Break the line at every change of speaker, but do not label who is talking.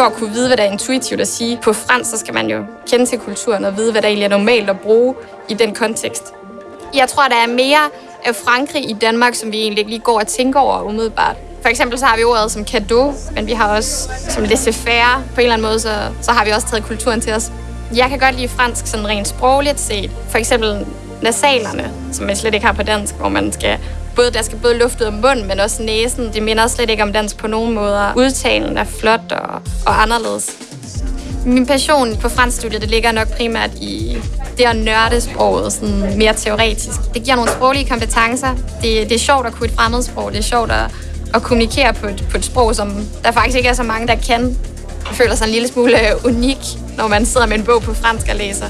For at kunne vide, hvad der er intuitivt at sige på fransk, så skal man jo kende til kulturen og vide, hvad der egentlig er normalt at bruge i den kontekst. Jeg tror, der er mere af Frankrig i Danmark, som vi egentlig ikke lige går og tænker over umiddelbart. For eksempel så har vi ordet som cadeau, men vi har også som laissez-faire. På en eller anden måde, så, så har vi også taget kulturen til os. Jeg kan godt lide fransk sådan rent sprogligt set. For eksempel nasalerne, som jeg slet ikke har på dansk, hvor man skal både, der skal både luft ud af munden, men også næsen. Det minder slet ikke om dans på nogen måder. Udtalen er flot og, og anderledes. Min passion på franskstudiet, det ligger nok primært i det at nørde sproget sådan mere teoretisk. Det giver nogle sproglige kompetencer. Det, det er sjovt at kunne et fremmedsprog. Det er sjovt at, at kommunikere på et, på et sprog, som der faktisk ikke er så mange, der kan. Jeg føler sig en lille smule unik, når man sidder med en bog på fransk og læser.